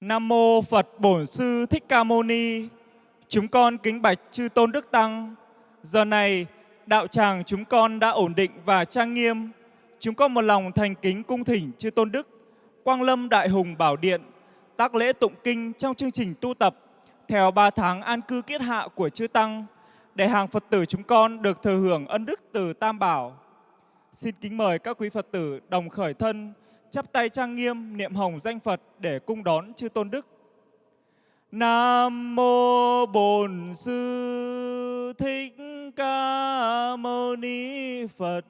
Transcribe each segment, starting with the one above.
Nam mô Phật Bổn Sư Thích Ca Mâu Ni. Chúng con kính bạch chư tôn đức tăng. Giờ này, đạo tràng chúng con đã ổn định và trang nghiêm. Chúng con một lòng thành kính cung thỉnh chư tôn đức, Quang Lâm Đại Hùng Bảo Điện, tác lễ tụng kinh trong chương trình tu tập theo 3 tháng an cư kiết hạ của chư tăng để hàng Phật tử chúng con được thừa hưởng ân đức từ Tam Bảo. Xin kính mời các quý Phật tử đồng khởi thân, chắp tay trang nghiêm niệm hồng danh Phật để cung đón chư tôn đức. Nam mô Bổn Sư Thích Ca Mâu Ni Phật.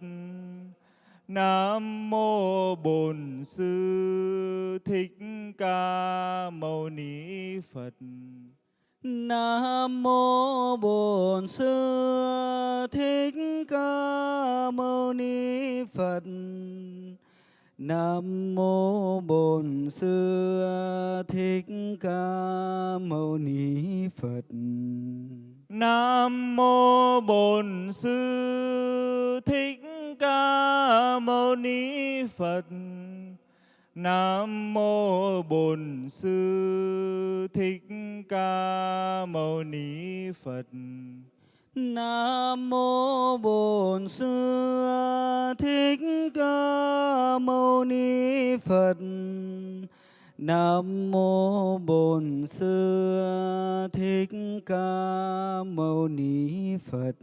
Nam mô Bổn Sư Thích Ca Mâu Ni Phật. Nam mô Bổn Sư Thích Ca Mâu Ni Phật. Nam mô Bổn Sư Thích Ca Mâu Ni Phật. Nam mô Bổn Sư Thích Ca Mâu Ni Phật. Nam mô Bổn Sư Thích Ca Mâu Ni Phật. Nam mô Bổn Sư Thích Ca Mâu Ni Phật. Nam mô Bổn Sư Thích Ca Mâu Ni Phật.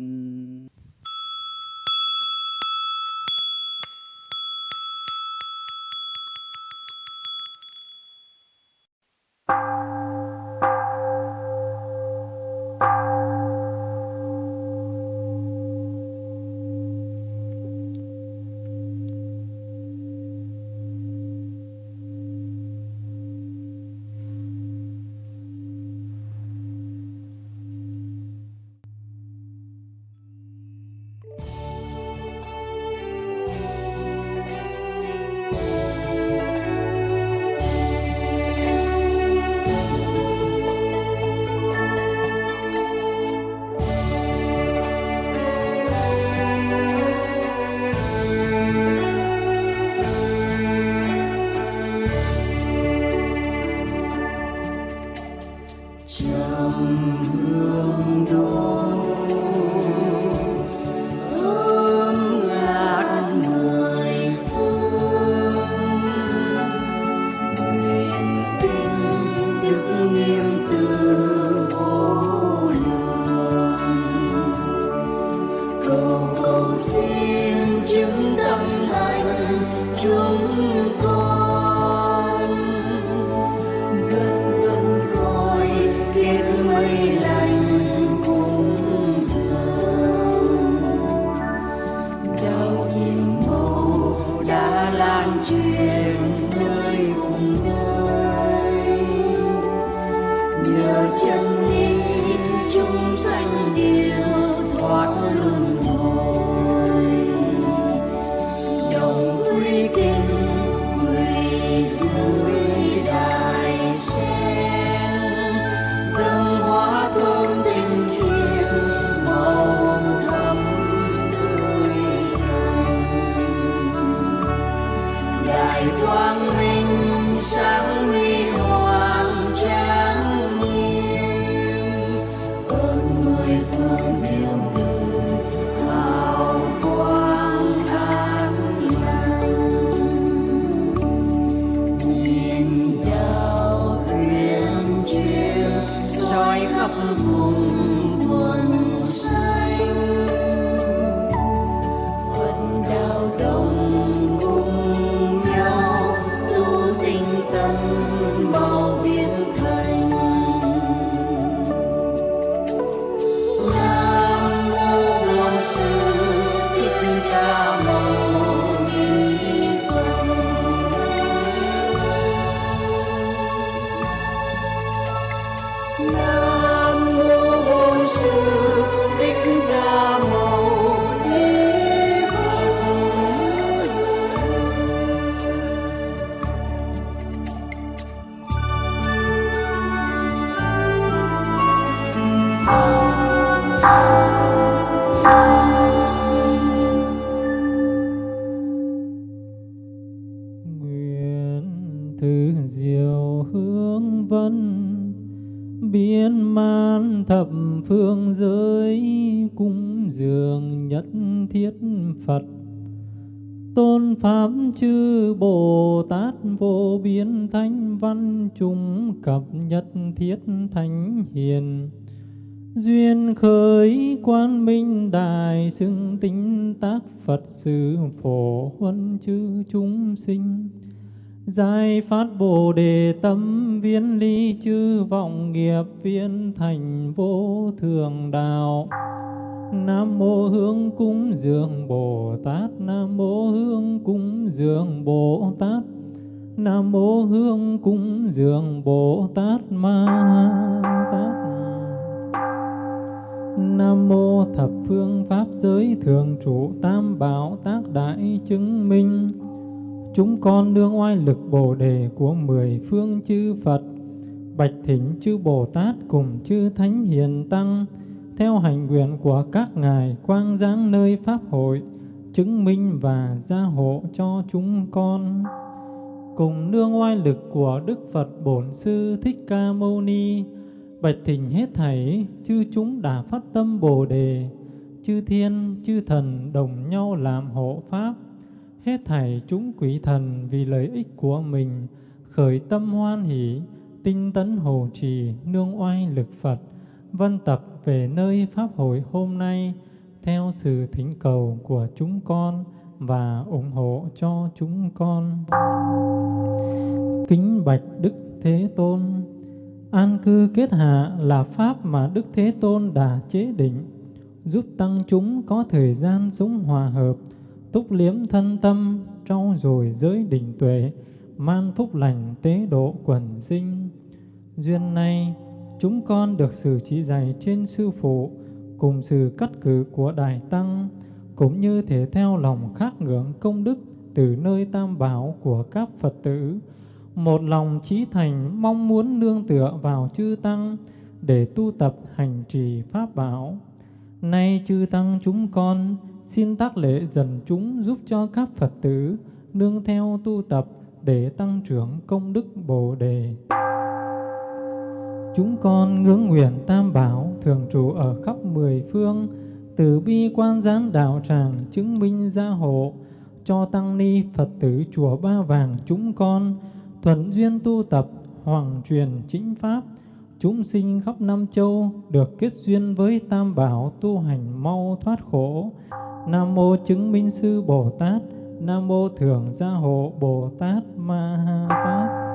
Thập phương giới cung dường nhất thiết Phật. Tôn Pháp chư Bồ Tát vô biên thanh văn chúng cập nhất thiết thánh hiền. Duyên khởi quan minh đài xưng tinh tác Phật sự phổ huân chư chúng sinh. Giải phát Bồ Đề tâm viên ly chư vọng nghiệp viên thành vô thường đạo. Nam mô Hương cúng dường Bồ Tát. Nam mô Hương cúng dường Bồ Tát. Nam mô Hương cúng dường Bồ Tát. Ma pháp giới thường trụ tam bảo tác đại chứng minh. Chúng con nương oai lực Bồ đề của mười phương chư Phật, Bạch thỉnh chư Bồ Tát cùng chư Thánh Hiền Tăng, theo hành nguyện của các ngài quang giáng nơi pháp hội, chứng minh và gia hộ cho chúng con. Cùng nương oai lực của Đức Phật Bổn Sư Thích Ca Mâu Ni, bạch thỉnh hết thảy, chư chúng đã phát tâm Bồ đề chư thiên chư thần đồng nhau làm hộ pháp hết thảy chúng quỷ thần vì lợi ích của mình khởi tâm hoan hỷ tinh tấn hồ trì nương oai lực Phật vân tập về nơi Pháp hội hôm nay theo sự thỉnh cầu của chúng con và ủng hộ cho chúng con. Kính bạch Đức Thế Tôn, an cư kết hạ là Pháp mà Đức Thế Tôn đã chế định, giúp tăng chúng có thời gian sống hòa hợp, túc liếm thân tâm, trau dồi giới định tuệ, man phúc lành tế độ quần sinh. Duyên này, chúng con được sự chỉ dạy trên Sư Phụ cùng sự cắt cử của Đại Tăng, cũng như thể theo lòng khát ngưỡng công đức từ nơi tam bảo của các Phật tử, một lòng trí thành mong muốn nương tựa vào chư Tăng để tu tập hành trì Pháp bảo. Nay chư Tăng chúng con xin tác lễ dần chúng giúp cho các Phật tử nương theo tu tập để tăng trưởng công đức Bồ Đề. Chúng con ngưỡng nguyện Tam Bảo thường trụ ở khắp mười phương, từ bi quan gián đạo tràng chứng minh gia hộ, cho tăng ni Phật tử chùa Ba Vàng chúng con, thuận duyên tu tập, hoàng truyền chính Pháp, chúng sinh khắp năm châu được kết duyên với Tam Bảo tu hành mau thoát khổ. Nam Mô Chứng Minh Sư Bồ Tát, Nam Mô Thường Gia Hộ Bồ Tát Ma Ha Tát.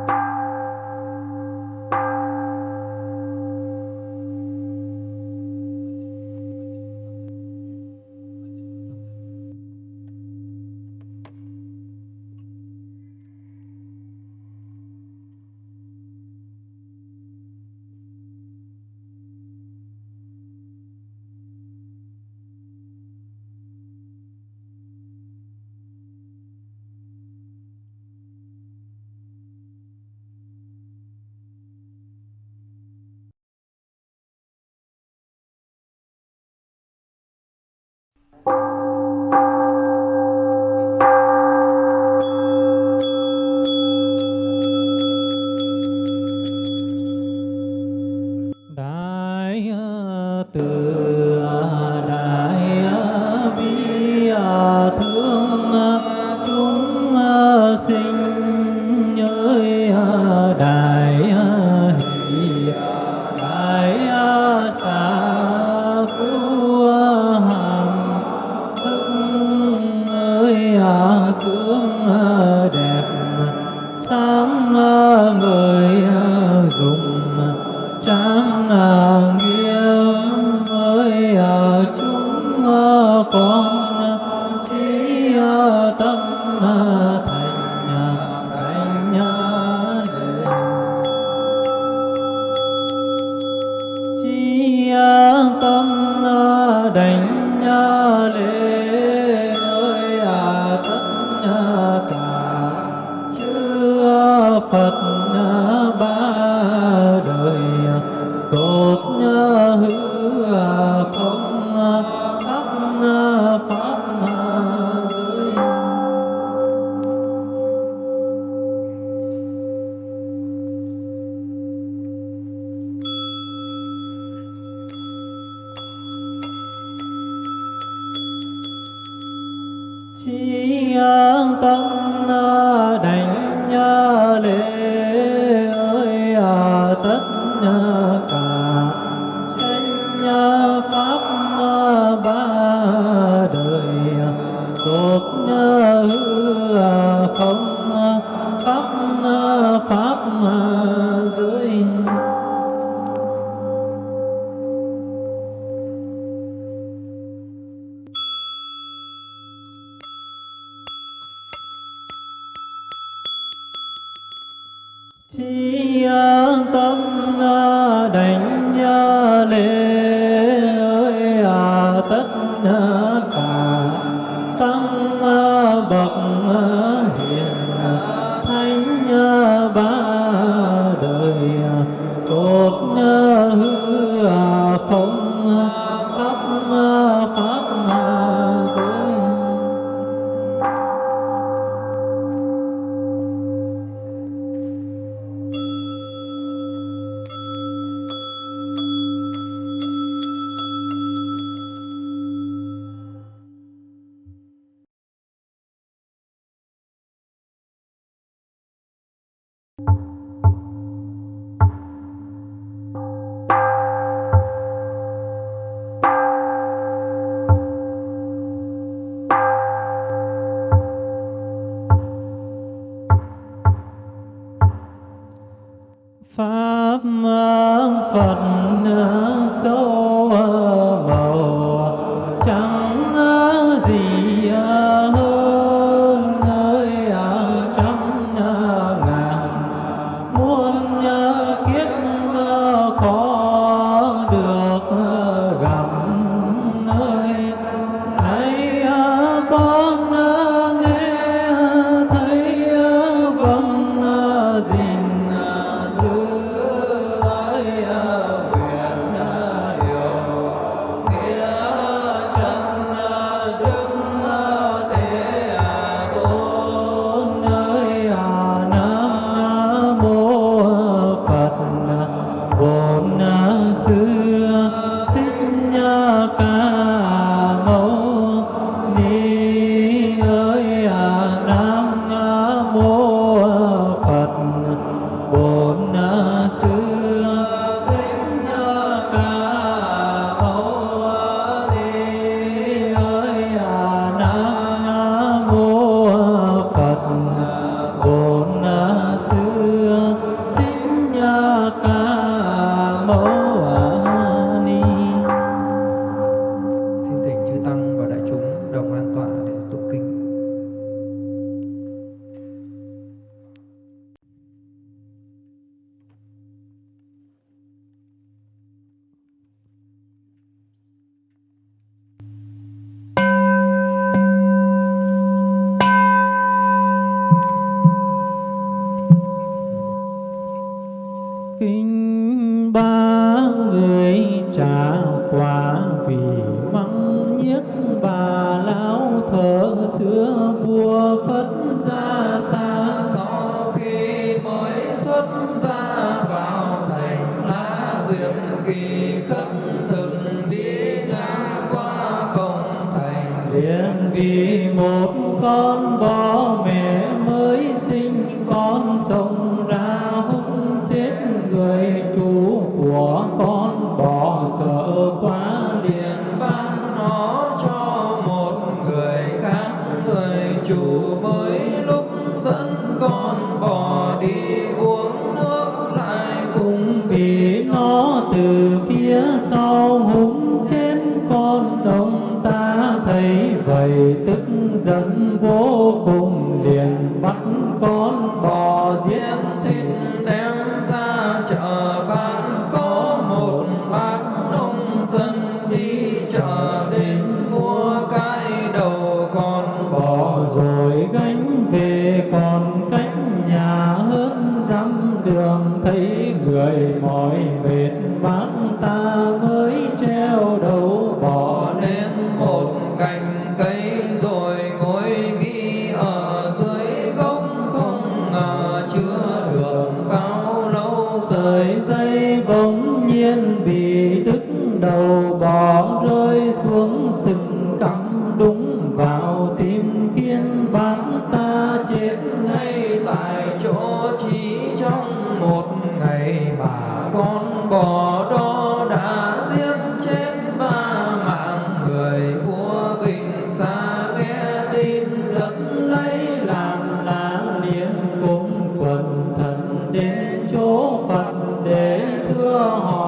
tạ chư phật chi an tâm pháp phật. vì mắng nhiếc bà lão thở xưa vua phất ra xa sau khi mới xuất ra vào thành lá duyệt kỳ khất.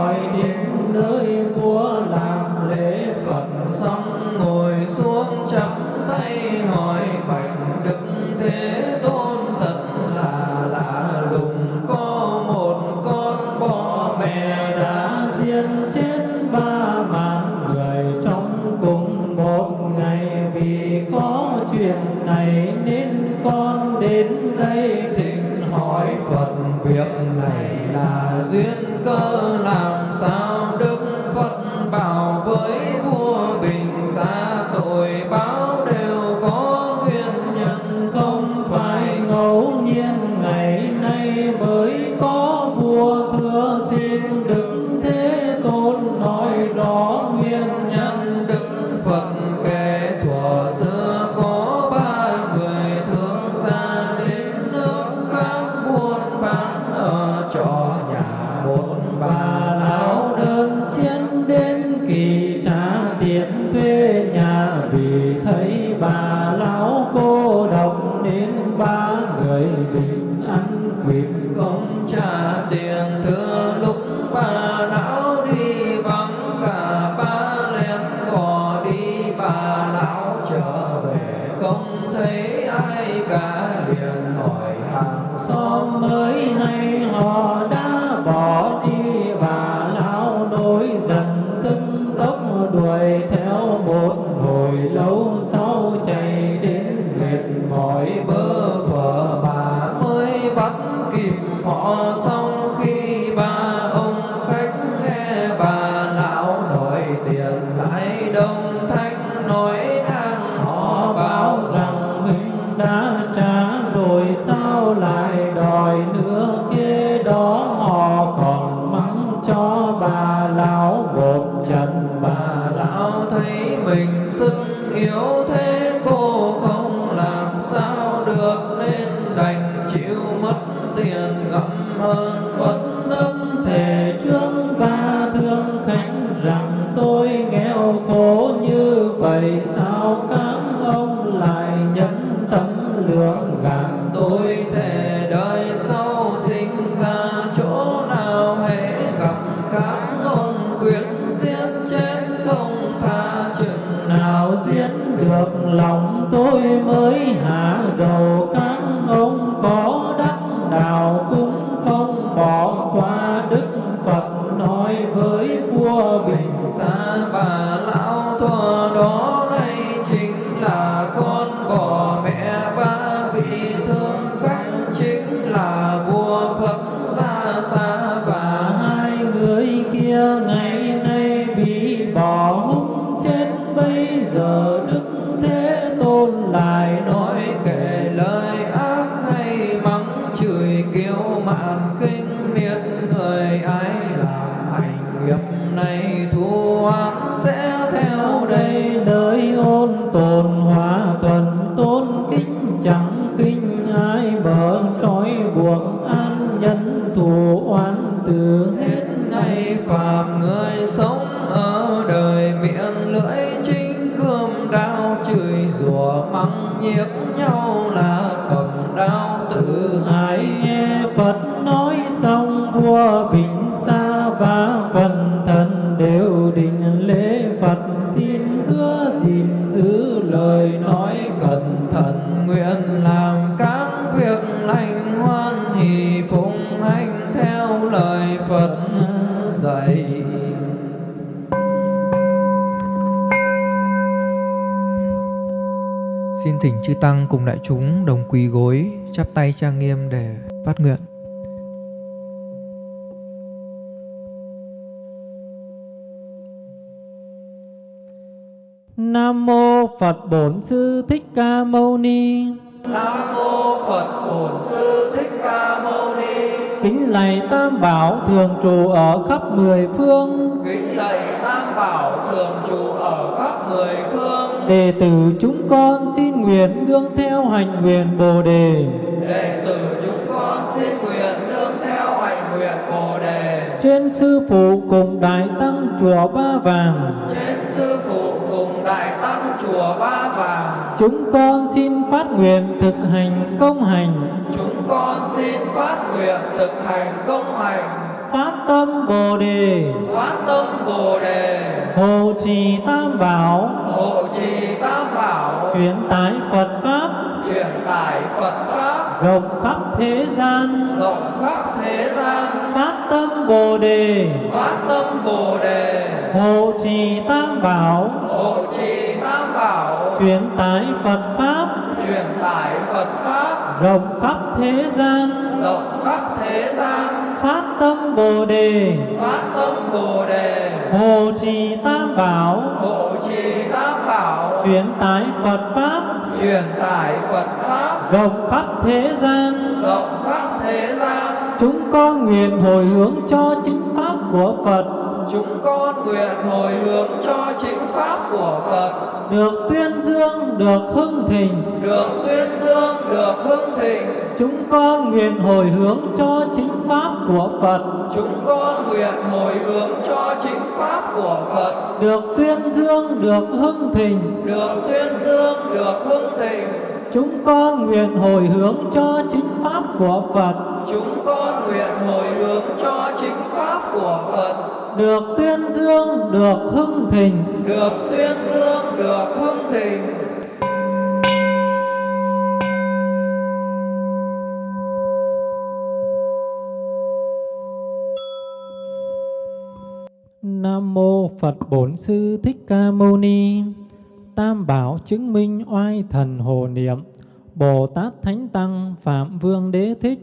mọi tiếng nơi của làm lễ phật xong. mình Prabhu việc lành hoan hỷ phụng hành theo lời Phật dạy Xin thỉnh chư tăng cùng đại chúng đồng quỳ gối chắp tay trang nghiêm để phát nguyện Nam mô Phật Bổn Sư Thích Ca Mâu Ni. Nam mô Phật Bổn Sư Thích Ca Mâu Ni. Kính lạy Tam Bảo thường trụ ở khắp mười phương. Kính lạy Tam Bảo thường trụ ở khắp mười phương. Đệ tử chúng con xin nguyện đương theo hành nguyện Bồ đề. Đệ tử chúng con xin nguyện đương theo hành nguyện Bồ đề. Trên sư phụ cùng đại tăng chùa Ba Vàng. Trên sư phụ của ba vàng chúng con xin phát nguyện thực hành công hành. Chúng con xin phát nguyện thực hành công hành. Phát tâm bồ đề. Phát tâm bồ đề. Hộ trì tam bảo. Hộ trì tam bảo. Truyền tải phật pháp. Truyền tải phật pháp. Rộng khắp thế gian. Rộng khắp thế gian. Phát tâm bồ đề. Phát tâm bồ đề. Hộ trì tam bảo. Hộ trì bảo. Truyền tải Phật pháp. Truyền tải Phật pháp. Rộng khắp thế gian. Rộng khắp thế gian. Phát tâm Bồ đề. Phát tâm Bồ đề. Hộ trì tam bảo. Hộ trì tam bảo. Truyền tải Phật pháp. Truyền tải Phật pháp. Rộng khắp thế gian. Rộng khắp thế gian. Chúng con nguyện hồi hướng cho chính pháp của Phật chúng con nguyện hồi hướng cho chính pháp của phật. Được tuyên dương được hưng thịnh. Được tuyên dương được hưng thịnh. Chúng con nguyện hồi hướng cho chính pháp của phật. Chúng con nguyện hồi hướng cho chính pháp của phật. Được tuyên dương được hưng thịnh. Được tuyên dương được hưng thịnh. Chúng con nguyện hồi hướng cho chính pháp của phật. Chúng con nguyện hồi hướng cho chính pháp của phật được tuyên dương được hưng thịnh được tuyên dương được hưng thịnh Nam mô Phật Bổn Sư Thích Ca Mâu Ni. Tam bảo chứng minh oai thần hồ niệm. Bồ Tát Thánh Tăng Phạm Vương Đế Thích.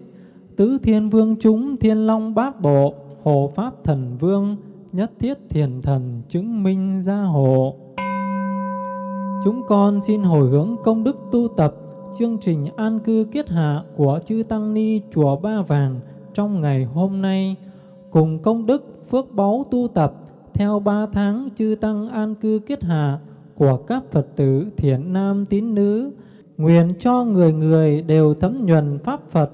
Tứ Thiên Vương chúng Thiên Long Bát Bộ. Hộ Pháp Thần Vương Nhất Thiết Thiền Thần chứng minh gia hộ. Chúng con xin hồi hướng công đức tu tập chương trình an cư kiết hạ của chư Tăng Ni Chùa Ba Vàng trong ngày hôm nay cùng công đức phước báu tu tập theo ba tháng chư tăng an cư kiết hạ của các Phật tử thiện nam tín nữ, nguyện cho người người đều thấm nhuần Pháp Phật,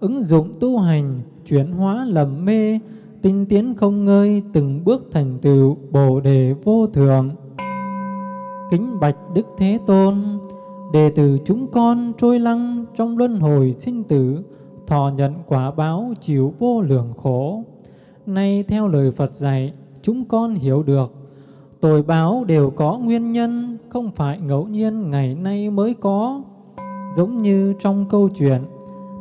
ứng dụng tu hành, chuyển hóa lầm mê, tinh tiến không ngơi từng bước thành tựu Bồ đề vô thượng. Kính bạch Đức Thế Tôn, đệ tử chúng con trôi lăng trong luân hồi sinh tử, thọ nhận quả báo chịu vô lượng khổ. Nay theo lời Phật dạy, chúng con hiểu được tội báo đều có nguyên nhân, không phải ngẫu nhiên ngày nay mới có. Giống như trong câu chuyện,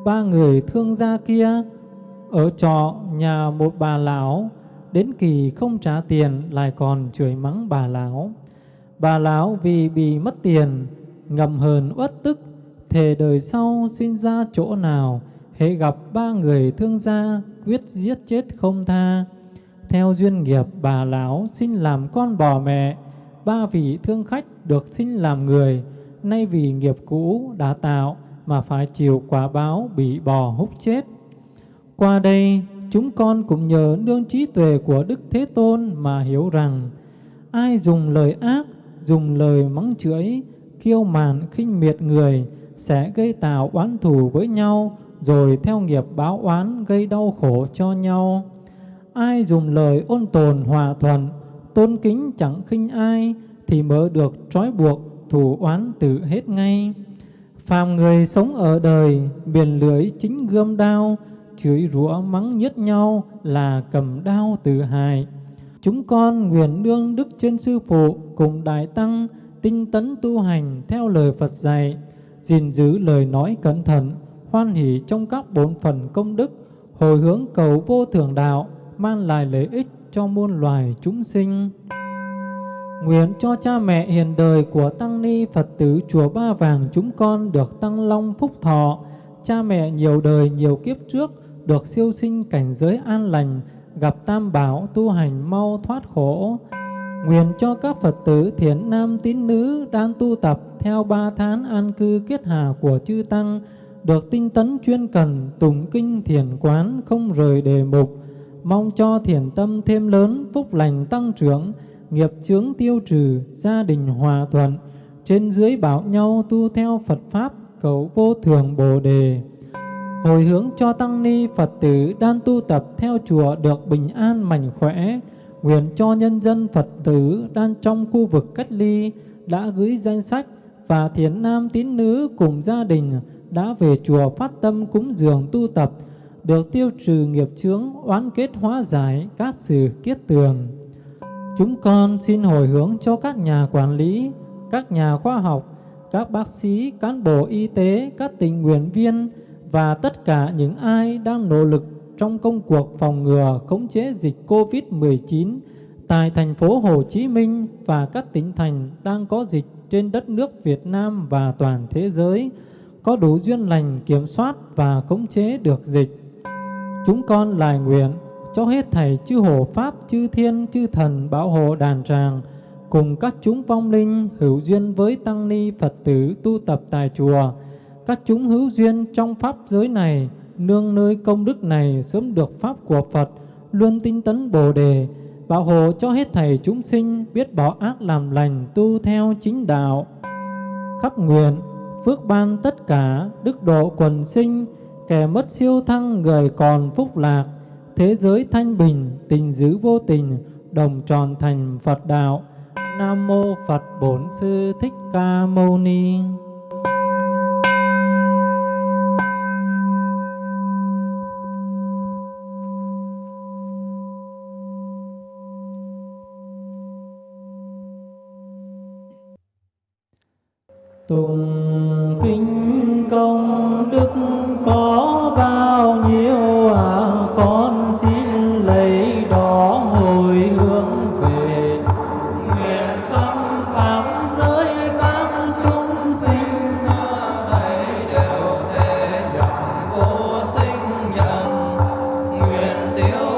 ba người thương gia kia ở trọ nhà một bà lão, đến kỳ không trả tiền lại còn chửi mắng bà lão. Bà lão vì bị mất tiền, ngầm hờn uất tức, thề đời sau sinh ra chỗ nào, hễ gặp ba người thương gia quyết giết chết không tha. Theo duyên nghiệp bà lão xin làm con bò mẹ, ba vị thương khách được xin làm người, nay vì nghiệp cũ đã tạo mà phải chịu quả báo bị bò hút chết. Qua đây, chúng con cũng nhờ nương trí tuệ của Đức Thế Tôn mà hiểu rằng, ai dùng lời ác, dùng lời mắng chửi, kiêu màn khinh miệt người sẽ gây tạo oán thù với nhau, rồi theo nghiệp báo oán gây đau khổ cho nhau. Ai dùng lời ôn tồn hòa thuận, tôn kính chẳng khinh ai, thì mới được trói buộc thù oán tự hết ngay. Phàm người sống ở đời, biển lưỡi chính gươm đao, chửi rủa mắng nhất nhau là cầm đao tự hại. Chúng con nguyện đương đức trên sư phụ cùng đại tăng tinh tấn tu hành theo lời Phật dạy, gìn giữ lời nói cẩn thận, hoan hỷ trong các bốn phần công đức, hồi hướng cầu vô thượng đạo, mang lại lợi ích cho muôn loài chúng sinh. Nguyện cho cha mẹ hiền đời của Tăng Ni Phật tử Chùa Ba Vàng chúng con được tăng long phúc thọ, cha mẹ nhiều đời nhiều kiếp trước được siêu sinh cảnh giới an lành, gặp tam bảo tu hành mau thoát khổ. Nguyện cho các Phật tử thiện nam tín nữ đang tu tập theo ba tháng an cư kết hà của chư Tăng, được tinh tấn chuyên cần, tùng kinh thiền quán không rời đề mục, mong cho thiền tâm thêm lớn, phúc lành tăng trưởng, nghiệp chướng tiêu trừ, gia đình hòa thuận, trên dưới bảo nhau tu theo Phật Pháp, cầu vô thường Bồ Đề. Hồi hướng cho Tăng Ni Phật tử đang tu tập theo chùa được bình an mạnh khỏe, nguyện cho nhân dân Phật tử đang trong khu vực cách ly đã gửi danh sách và thiền nam tín nữ cùng gia đình đã về chùa phát tâm cúng dường tu tập, được tiêu trừ nghiệp chướng, oán kết hóa giải các sự kiết tường. Chúng con xin hồi hướng cho các nhà quản lý, các nhà khoa học, các bác sĩ, cán bộ y tế, các tình nguyện viên và tất cả những ai đang nỗ lực trong công cuộc phòng ngừa khống chế dịch COVID-19 tại thành phố Hồ Chí Minh và các tỉnh thành đang có dịch trên đất nước Việt Nam và toàn thế giới có đủ duyên lành kiểm soát và khống chế được dịch. Chúng con lại nguyện cho hết thảy chư hộ pháp, chư thiên, chư thần bảo hộ đàn tràng cùng các chúng vong linh hữu duyên với tăng ni Phật tử tu tập tại chùa. Các chúng hữu duyên trong pháp giới này, nương nơi công đức này sớm được pháp của Phật, luôn tinh tấn Bồ đề, bảo hộ cho hết thảy chúng sinh biết bỏ ác làm lành, tu theo chính đạo. khắp nguyện, phước ban tất cả, đức độ quần sinh, kẻ mất siêu thăng người còn phúc lạc, thế giới thanh bình, tình giữ vô tình, đồng tròn thành Phật đạo. Nam mô Phật Bổn Sư Thích Ca Mâu Ni. Tùng kinh công đức có bao nhiêu à con xin lấy đó hồi hướng về. Nguyện khắp pháp giới các chúng sinh thầy đều thể nhận vô sinh nhân. Nguyện tiêu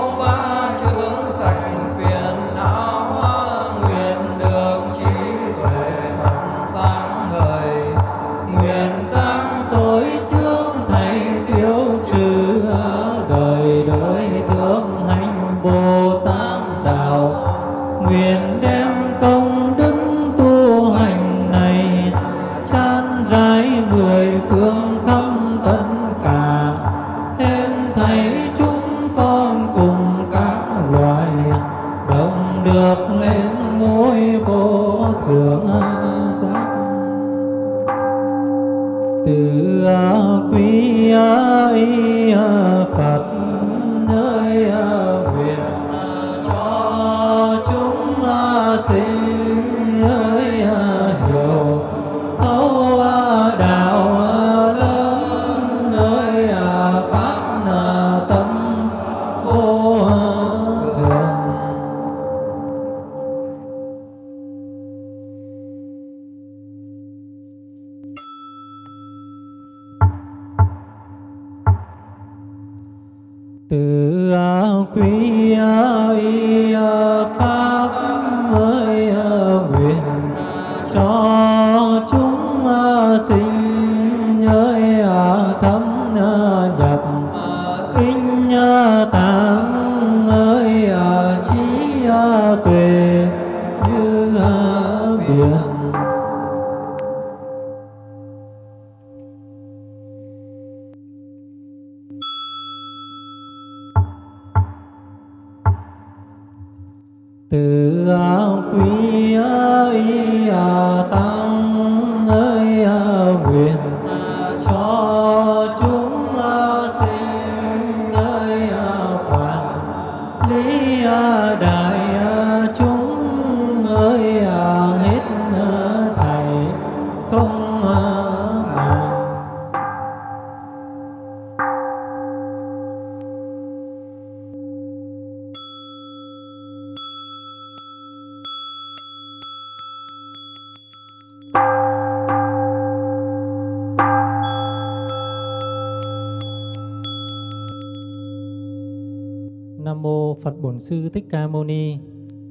Bổn Sư Thích Ca Mâu Ni.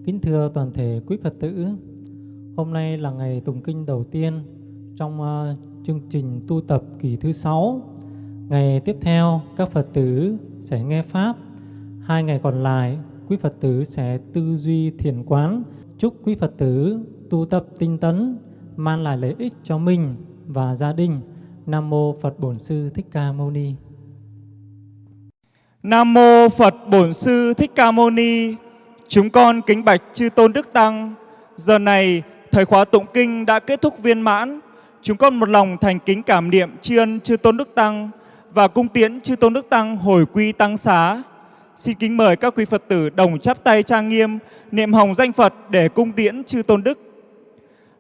Kính thưa toàn thể quý Phật tử. Hôm nay là ngày tụng kinh đầu tiên trong uh, chương trình tu tập kỳ thứ sáu. Ngày tiếp theo các Phật tử sẽ nghe pháp. Hai ngày còn lại quý Phật tử sẽ tư duy thiền quán. Chúc quý Phật tử tu tập tinh tấn mang lại lợi ích cho mình và gia đình. Nam mô Phật Bổn Sư Thích Ca Mâu Ni. Nam mô Phật Bổn Sư Thích Ca Mâu Ni. Chúng con kính bạch chư tôn đức tăng. Giờ này, thời khóa tụng kinh đã kết thúc viên mãn. Chúng con một lòng thành kính cảm niệm tri ân chư tôn đức tăng và cung tiễn chư tôn đức tăng hồi quy tăng xá. Xin kính mời các quý Phật tử đồng chắp tay trang nghiêm, niệm hồng danh Phật để cung tiễn chư tôn đức.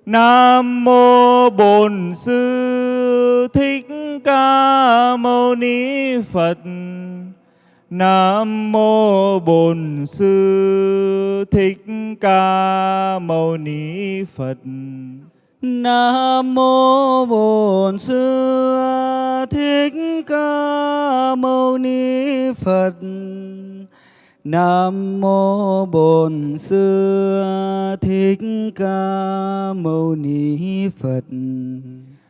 Nam mô Bổn Sư Thích Ca Mâu Ni Phật. Nam mô Bổn Sư Thích Ca Mâu Ni Phật. Nam mô Bổn Sư Thích Ca Mâu Ni Phật. Nam mô Bổn Sư Thích Ca Mâu Ni Phật.